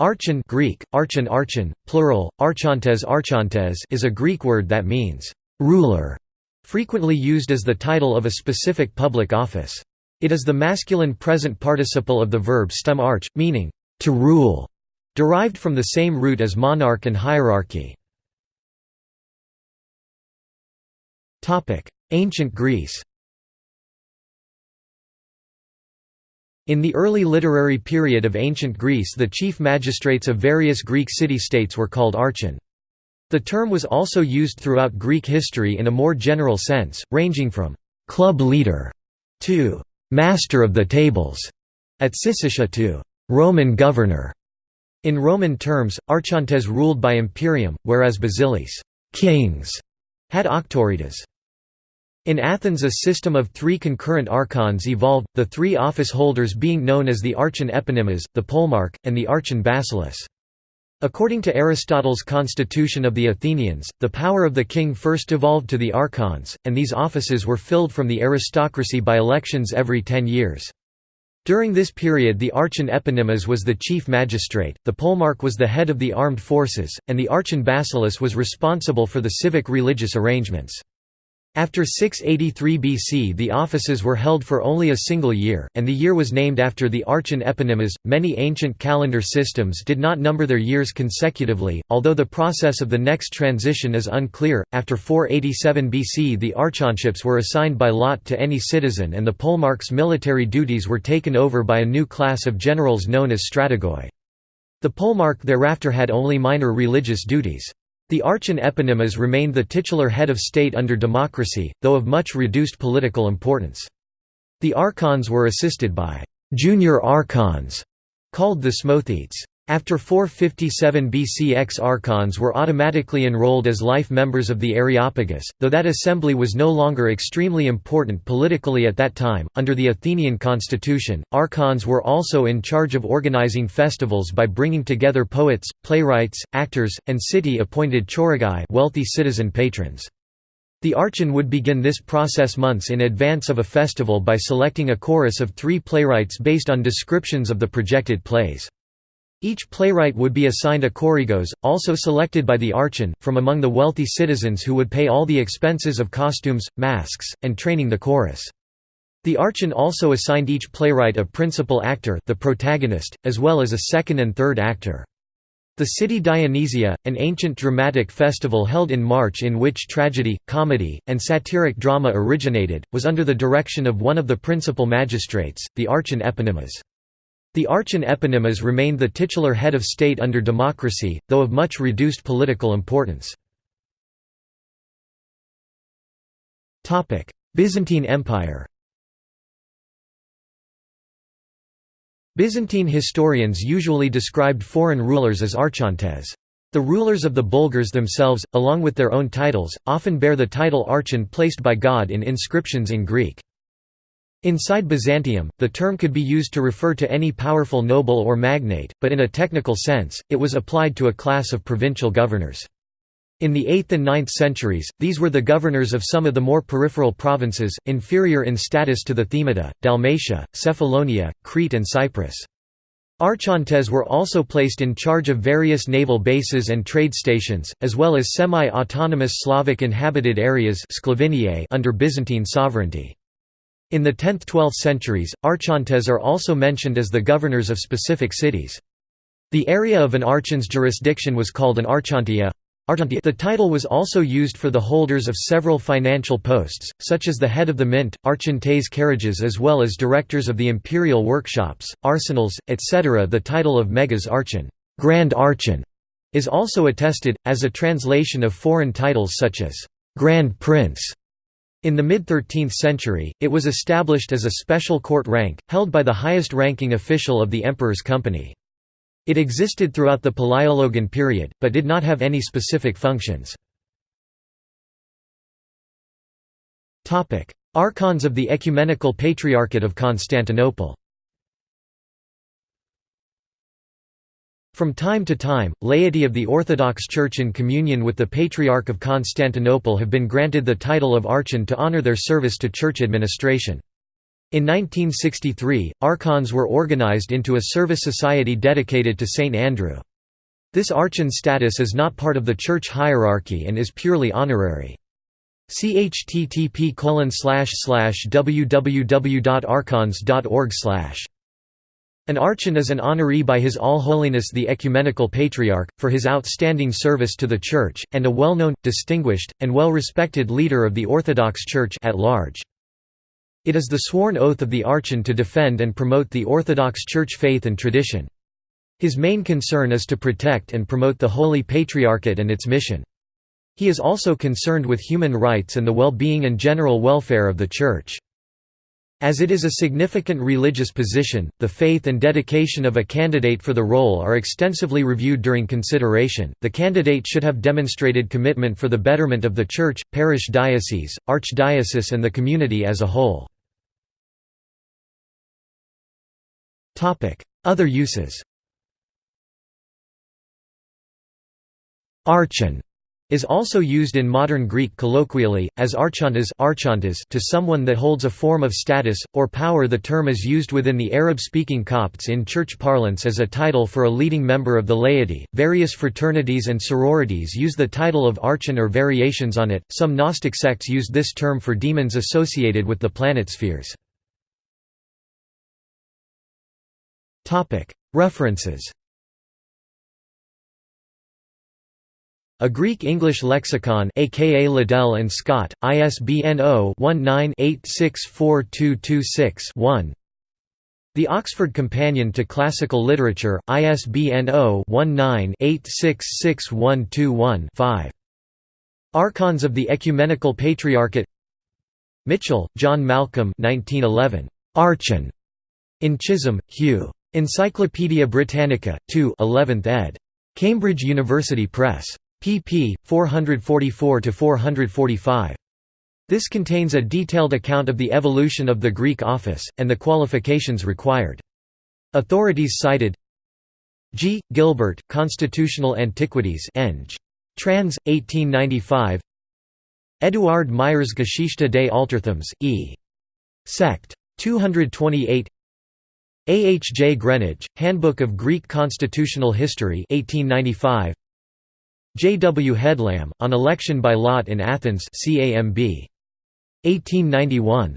Archon Greek, archon archon, plural, archontes archontes is a Greek word that means «ruler», frequently used as the title of a specific public office. It is the masculine present participle of the verb stem arch, meaning «to rule», derived from the same root as monarch and hierarchy. Ancient Greece In the early literary period of ancient Greece the chief magistrates of various Greek city-states were called archon. The term was also used throughout Greek history in a more general sense, ranging from «club leader» to «master of the tables» at Syssitia to «Roman governor». In Roman terms, archontes ruled by imperium, whereas basilis kings had auctoritas. In Athens a system of three concurrent archons evolved, the three office holders being known as the archon eponymus, the polemarch, and the archon basileus. According to Aristotle's Constitution of the Athenians, the power of the king first devolved to the archons, and these offices were filled from the aristocracy by elections every ten years. During this period the archon eponymus was the chief magistrate, the polemarch was the head of the armed forces, and the archon basileus was responsible for the civic religious arrangements. After 683 BC the offices were held for only a single year, and the year was named after the archon eponymus. Many ancient calendar systems did not number their years consecutively, although the process of the next transition is unclear. After 487 BC the archonships were assigned by lot to any citizen and the polemarch's military duties were taken over by a new class of generals known as strategoi. The polemarch thereafter had only minor religious duties. The archon eponymus remained the titular head of state under democracy, though of much reduced political importance. The archons were assisted by «junior archons», called thesmothetes. After 457 BC ex-archons were automatically enrolled as life members of the Areopagus, though that assembly was no longer extremely important politically at that time. Under the Athenian constitution, archons were also in charge of organizing festivals by bringing together poets, playwrights, actors, and city-appointed choragai wealthy citizen patrons. The archon would begin this process months in advance of a festival by selecting a chorus of three playwrights based on descriptions of the projected plays. Each playwright would be assigned a choregos, also selected by the archon, from among the wealthy citizens who would pay all the expenses of costumes, masks, and training the chorus. The archon also assigned each playwright a principal actor the protagonist, as well as a second and third actor. The city Dionysia, an ancient dramatic festival held in March in which tragedy, comedy, and satiric drama originated, was under the direction of one of the principal magistrates, the archon eponymus. The archon eponymus remained the titular head of state under democracy, though of much reduced political importance. Byzantine Empire Byzantine historians usually described foreign rulers as archontes. The rulers of the Bulgars themselves, along with their own titles, often bear the title archon placed by God in inscriptions in Greek. Inside Byzantium, the term could be used to refer to any powerful noble or magnate, but in a technical sense, it was applied to a class of provincial governors. In the 8th and 9th centuries, these were the governors of some of the more peripheral provinces, inferior in status to the Themata, Dalmatia, Cephalonia, Crete and Cyprus. Archontes were also placed in charge of various naval bases and trade stations, as well as semi-autonomous Slavic inhabited areas under Byzantine sovereignty. In the 10th–12th centuries, archontes are also mentioned as the governors of specific cities. The area of an archon's jurisdiction was called an archontia. The title was also used for the holders of several financial posts, such as the head of the mint, archon tes charages as well as directors of the imperial workshops, arsenals, etc. The title of megas archon, Grand Archon, is also attested, as a translation of foreign titles such as Grand Prince in the mid-13th century, it was established as a special court rank, held by the highest-ranking official of the emperor's company. It existed throughout the Palaiologan period, but did not have any specific functions. Archons of the Ecumenical Patriarchate of Constantinople From time to time, laity of the Orthodox Church in communion with the Patriarch of Constantinople have been granted the title of archon to honor their service to church administration. In 1963, archons were organized into a service society dedicated to St. Andrew. This archon status is not part of the church hierarchy and is purely honorary. chttp www.archons.org An archon is an honoree by His All Holiness the Ecumenical Patriarch, for his outstanding service to the Church, and a well-known, distinguished, and well-respected leader of the Orthodox Church at large. It is the sworn oath of the archon to defend and promote the Orthodox Church faith and tradition. His main concern is to protect and promote the Holy Patriarchate and its mission. He is also concerned with human rights and the well-being and general welfare of the Church. As it is a significant religious position, the faith and dedication of a candidate for the role are extensively reviewed during consideration. The candidate should have demonstrated commitment for the betterment of the church, parish diocese, archdiocese, and the community as a whole. Other uses Archon is also used in modern Greek colloquially, as archontes to someone that holds a form of status, or power The term is used within the Arab-speaking Copts in church parlance as a title for a leading member of the laity. Various fraternities and sororities use the title of archon or variations on it, some Gnostic sects used this term for demons associated with the planet spheres. References A Greek-English lexicon aka Liddell and Scott, ISBN 0-19-864226-1 The Oxford Companion to Classical Literature, ISBN 0-19-866121-5. Archons of the Ecumenical Patriarchate Mitchell, John Malcolm 1911. Archon. In Chisholm, Hugh. Encyclopædia Britannica, 2 11th ed. Cambridge University Press pp. 444–445. This contains a detailed account of the evolution of the Greek office, and the qualifications required. Authorities cited G. Gilbert, Constitutional Antiquities Eng. Trans. 1895 Eduard Meyers Geschichte des Alterthums, E. Sect. 228 A. H. J. Greenidge, Handbook of Greek Constitutional History 1895 J. W. Headlam, on election by lot in Athens CAMB. 1891.